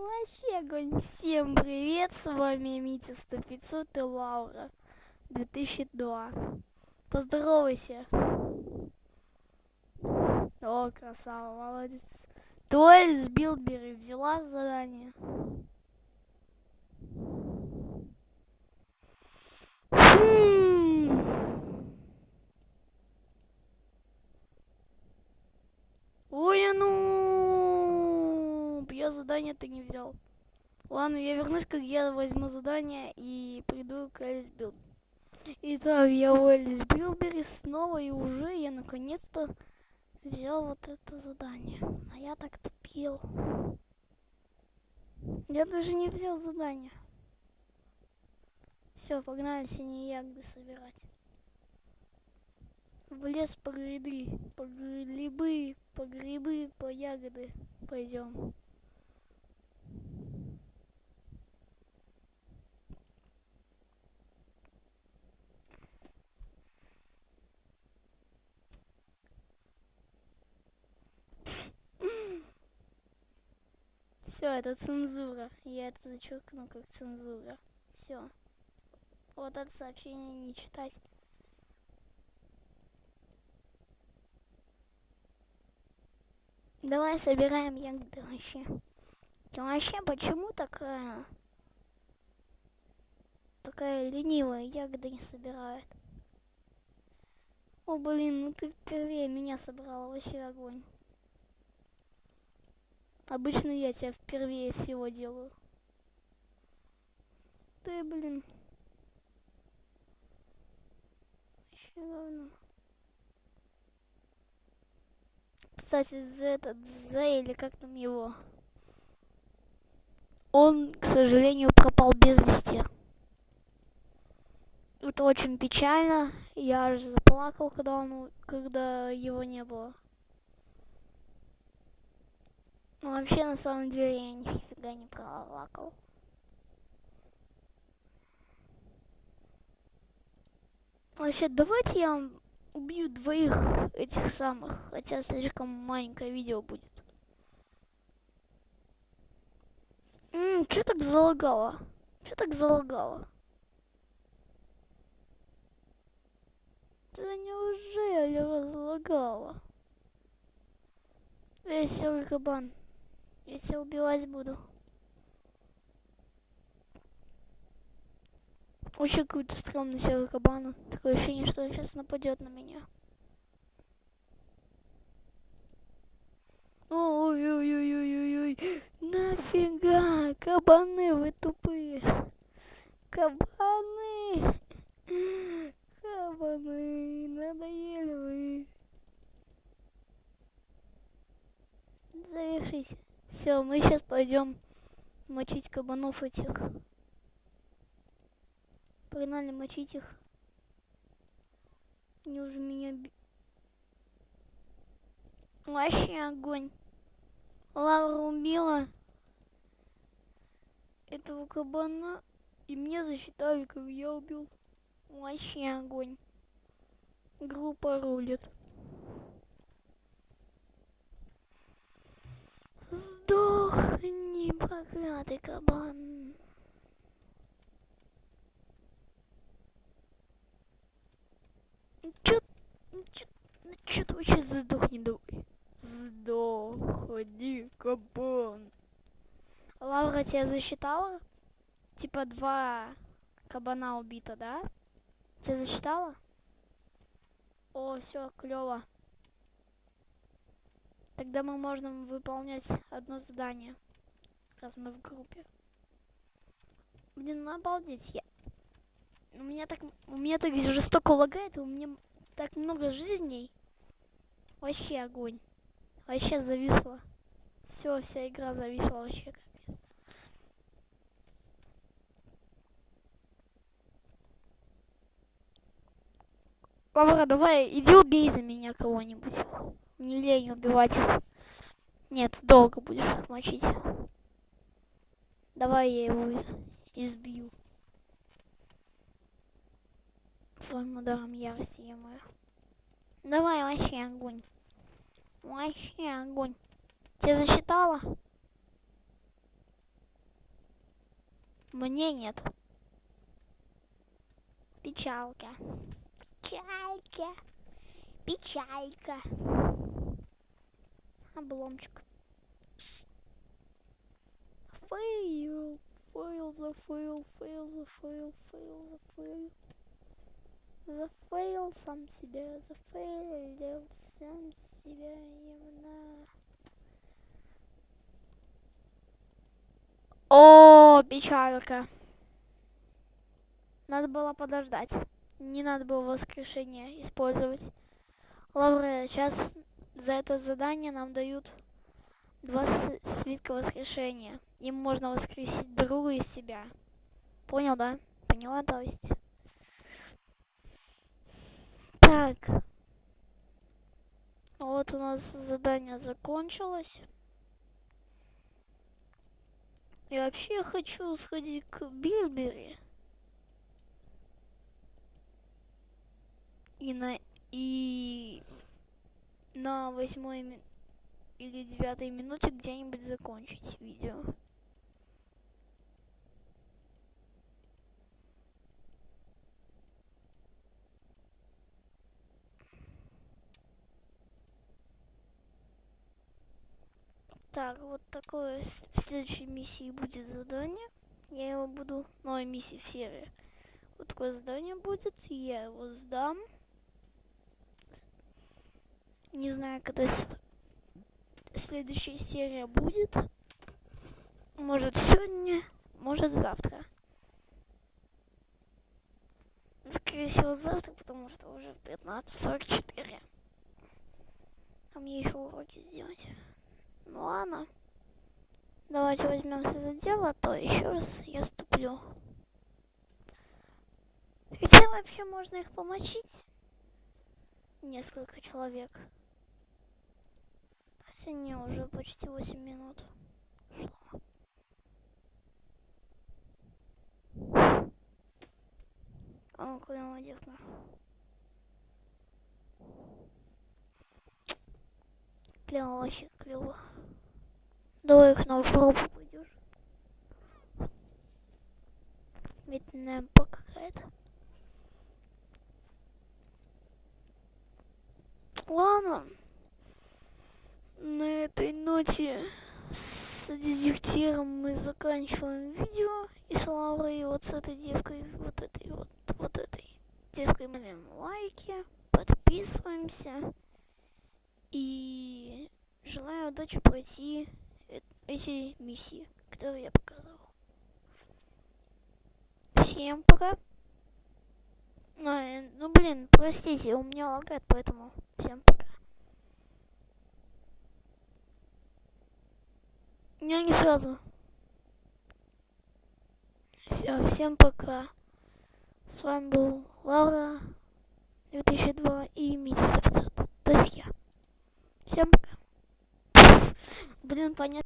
Вообще огонь. Всем привет, с вами Митя 100 500 и Лаура 2002. Поздоровайся. О, красава, молодец. Дуэль с Билбери взяла задание. Хм. Ой, а ну, я задание ты не взял. Ладно, я вернусь, как я возьму задание и приду к Элис Билбери. Итак, я у Элис Билбери снова и уже я наконец-то взял вот это задание. А я так тупил. Я даже не взял задание. Все, погнали синие ягоды собирать. В лес по гряды, по грибы, по грибы, по ягоды пойдем. Все, это цензура. Я это зачеркну как цензура. Все. Вот это сообщение не читать. Давай собираем ягоды вообще. Ты вообще почему такая... Такая ленивая, ягоды не собирает. О, блин, ну ты впервые меня собрала, вообще огонь. Обычно я тебя впервые всего делаю. Ты, блин. Вообще говно. Кстати, за этот, за или как там его. Он, к сожалению, пропал без вести. Это очень печально. Я аж заплакал, когда он, когда его не было. Ну, вообще, на самом деле, я нифига не плакал. Вообще, давайте я вам убью двоих этих самых, хотя слишком маленькое видео будет. Ммм, что так залагало? Что так залагало? Да неужели залагало? Веселый кабан. Если убивать буду. Очень какой-то стрёмный серый кабан. Такое ощущение, что он сейчас нападет на меня. Ой-ой-ой-ой-ой-ой. Нафига? Кабаны вы тупые. Кабаны. Кабаны. Надоели вы. Завершись. Все, мы сейчас пойдем мочить кабанов этих. Погнали мочить их. Они уже меня... Вообще огонь. Лавра убила этого кабана. И мне засчитали, как я убил. Вообще огонь. Группа рулит. Сдохни, проклятый кабан. Чё, чё, чё ты вообще сдохни давай? Сдохни, кабан. Лаура тебя засчитала? Типа два кабана убито, да? Тебя засчитала? О, все, клево. Тогда мы можем выполнять одно задание, раз мы в группе. Блин, ну обалдеть, я... У меня так, у меня так жестоко лагает, у меня так много жизней. Вообще огонь. Вообще зависла. Все, вся игра зависла вообще капец. Лавра, давай, иди убей за меня кого-нибудь. Не лень убивать их. Нет, долго будешь их мочить. Давай я его из избью. Своим ударом ярости, я мою. Давай, вообще огонь. Вообще огонь. Тебя засчитала? Мне нет. Печалка. Печалька. Печалька. Обломчик. Fail. Fail за fail, fail за fail, fail за fail. Зафейл сам себя, зафейлил сам себя именно. О, печалька. Надо было подождать. Не надо было воскрешение использовать. Лавре, сейчас за это задание нам дают два свитка воскрешения. Им можно воскресить друга из себя. Понял, да? Поняла, то есть? Так. Вот у нас задание закончилось. И вообще я хочу сходить к Билбери. И на и на восьмой или девятой минуте где-нибудь закончить видео. Так, вот такое в следующей миссии будет задание. Я его буду... Новая миссия в серии. Вот такое задание будет, и я его сдам. Не знаю, когда следующая серия будет. Может сегодня, может завтра. Скорее всего завтра, потому что уже 15.44. А мне еще уроки сделать. Ну ладно. Давайте возьмемся за дело, а то еще раз я ступлю. Хотя вообще можно их помочить. Несколько человек. Хотя уже почти 8 минут шло. А ну-ка, девка. Клево вообще, клево. Давай их на жопу пойдешь. Медленная какая-то. Ладно. На этой ноте с дезертиром мы заканчиваем видео. И с Лаурой вот с этой девкой, вот этой вот, вот этой девкой мы лайки, подписываемся. И желаю удачи пройти эти миссии, которые я показывал. Всем пока. А, ну блин, простите, у меня лагает, поэтому всем пока. Я не сразу. Все, всем пока. С вами был Лаура 2002 и Митя Сердцет. То есть я. Всем пока. Блин, понятно.